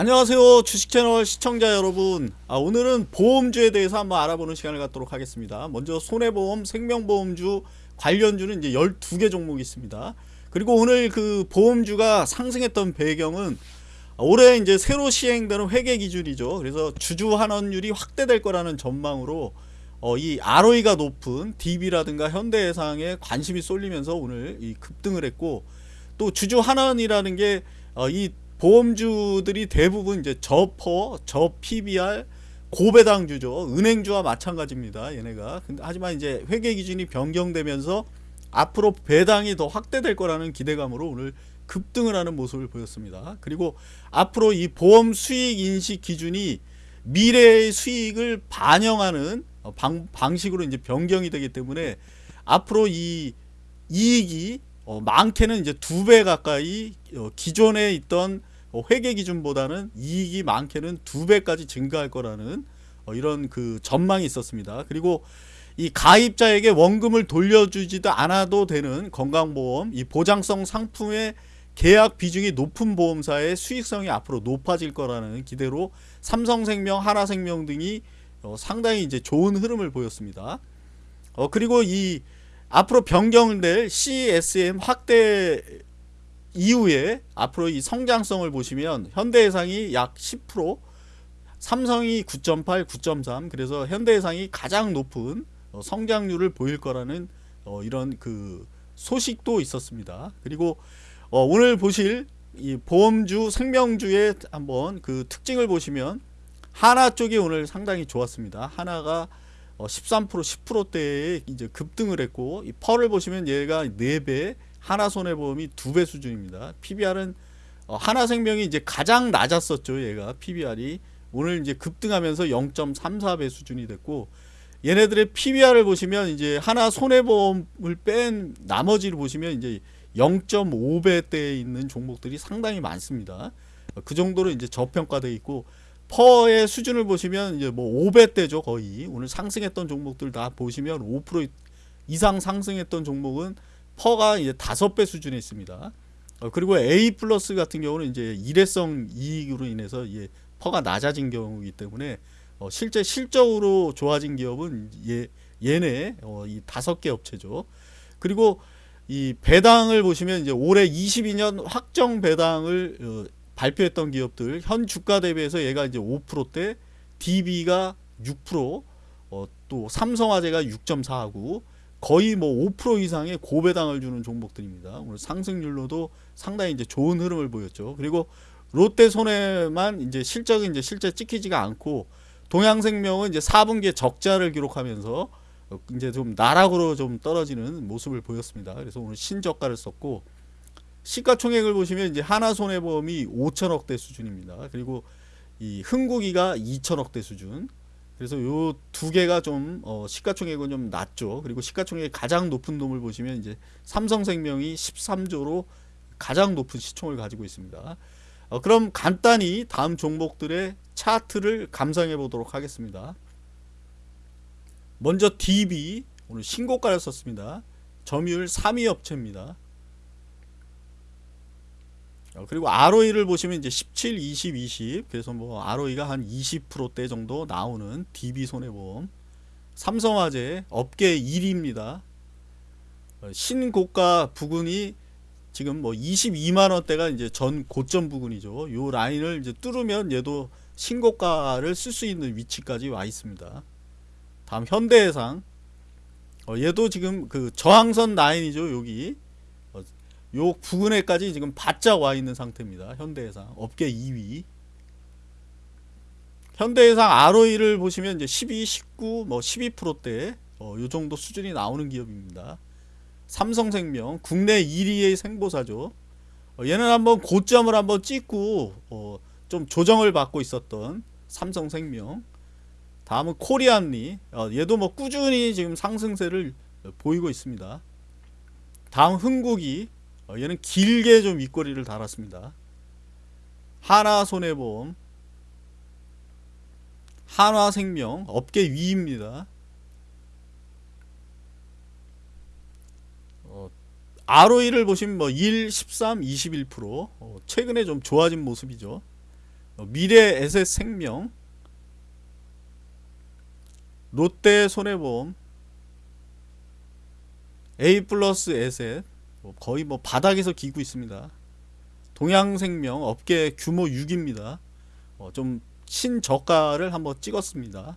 안녕하세요 주식채널 시청자 여러분. 아, 오늘은 보험주에 대해서 한번 알아보는 시간을 갖도록 하겠습니다. 먼저 손해보험 생명보험주 관련주는 이제 12개 종목이 있습니다. 그리고 오늘 그 보험주가 상승했던 배경은 올해 이제 새로 시행되는 회계 기준이죠. 그래서 주주 환원율이 확대될 거라는 전망으로 어, 이 ROE가 높은 DB라든가 현대해상에 관심이 쏠리면서 오늘 이 급등을 했고 또 주주 환원이라는 게이 어, 보험주들이 대부분 이제 저퍼, 저 PBR, 고배당주죠. 은행주와 마찬가지입니다. 얘네가. 근데 하지만 이제 회계 기준이 변경되면서 앞으로 배당이 더 확대될 거라는 기대감으로 오늘 급등을 하는 모습을 보였습니다. 그리고 앞으로 이 보험 수익 인식 기준이 미래의 수익을 반영하는 방, 방식으로 이제 변경이 되기 때문에 앞으로 이 이익이 어, 많게는 이제 두 배 가까이 어, 기존에 있던 어, 회계 기준보다는 이익이 많게는 두 배까지 증가할 거라는 어, 이런 그 전망이 있었습니다. 그리고 이 가입자에게 원금을 돌려주지도 않아도 되는 건강보험 이 보장성 상품의 계약 비중이 높은 보험사의 수익성이 앞으로 높아질 거라는 기대로 삼성생명, 하나생명 등이 어, 상당히 이제 좋은 흐름을 보였습니다. 어, 그리고 이 앞으로 변경될 CSM 확대 이후에 앞으로 이 성장성을 보시면 현대해상이 약 10% 삼성이 9.8, 9.3 그래서 현대해상이 가장 높은 어, 성장률을 보일 거라는 어, 이런 그 소식도 있었습니다. 그리고 어, 오늘 보실 이 보험주 생명주의 한번 그 특징을 보시면 하나 쪽이 오늘 상당히 좋았습니다. 하나가 13% 10%대에 이제 급등을 했고 이 펄을 보시면 얘가 4배 하나손해보험이 두 배 수준입니다. PBR은 어, 하나생명이 이제 가장 낮았었죠. 얘가 PBR이 오늘 이제 급등하면서 0.34배 수준이 됐고 얘네들의 PBR을 보시면 이제 하나 손해보험을 뺀 나머지를 보시면 이제 0.5배대에 있는 종목들이 상당히 많습니다. 그 정도로 이제 저평가되어 있고 퍼의 수준을 보시면 이제 뭐 5배대죠 거의 오늘 상승했던 종목들 다 보시면 5% 이상 상승했던 종목은 PER가 이제 다섯 배 수준에 있습니다. 어, 그리고 A 플러스 같은 경우는 이제 일회성 이익으로 인해서 이 PER가 낮아진 경우이기 때문에 어, 실제 실적으로 좋아진 기업은 얘, 얘네 어, 이 다섯 개 업체죠. 그리고 이 배당을 보시면 이제 올해 22년 확정 배당을 어, 발표했던 기업들 현 주가 대비해서 얘가 이제 5%대 DB가 6%, 어, 또 삼성화재가 6.4하고 거의 뭐 5% 이상의 고배당을 주는 종목들입니다. 오늘 상승률로도 상당히 이제 좋은 흐름을 보였죠. 그리고 롯데 손해만 이제 실적이 이제 실제 찍히지가 않고 동양생명은 이제 4분기에 적자를 기록하면서 이제 좀 나락으로 좀 떨어지는 모습을 보였습니다. 그래서 오늘 신저가를 썼고 시가총액을 보시면 이제 하나손해보험이 5천억대 수준입니다. 그리고 이 흥국이가 2천억대 수준, 그래서 요 두 개가 좀 어, 시가총액은 좀 낮죠. 그리고 시가총액 가장 높은 놈을 보시면 이제 삼성생명이 13조로 가장 높은 시총을 가지고 있습니다. 어, 그럼 간단히 다음 종목들의 차트를 감상해 보도록 하겠습니다. 먼저 DB 오늘 신고가를 썼습니다. 점유율 3위 업체입니다. 어, 그리고 ROE를 보시면 이제 17, 20, 20 그래서 뭐 ROE가 한 20%대 정도 나오는 DB 손해보험 삼성화재 업계 1위입니다. 어, 신고가 부근이 지금 뭐 22만원대가 이제 전 고점 부근이죠. 요 라인을 이제 뚫으면 얘도 신고가를 쓸 수 있는 위치까지 와 있습니다. 다음 현대해상 어, 얘도 지금 그 저항선 라인이죠. 여기 요 부근에까지 지금 바짝 와 있는 상태입니다. 현대해상 업계 2위. 현대해상 ROE를 보시면 이제 12, 19, 뭐 12%대 어, 요 정도 수준이 나오는 기업입니다. 삼성생명 국내 1위의 생보사죠. 어, 얘는 한번 고점을 한번 찍고 어, 좀 조정을 받고 있었던 삼성생명. 다음은 코리안리. 어, 얘도 뭐 꾸준히 지금 상승세를 보이고 있습니다. 다음 흥국이 어, 얘는 길게 좀 윗꼬리를 달았습니다. 하나손해보험 한화생명 업계 위입니다. 어, ROE를 보시면 뭐 1, 13, 21% 어, 최근에 좀 좋아진 모습이죠. 어, 미래 에셋 생명, 롯데 손해보험, A 플러스 에셋 뭐 거의 뭐 바닥에서 기고 있습니다. 동양생명 업계 규모 6입니다. 어, 좀 신저가를 한번 찍었습니다.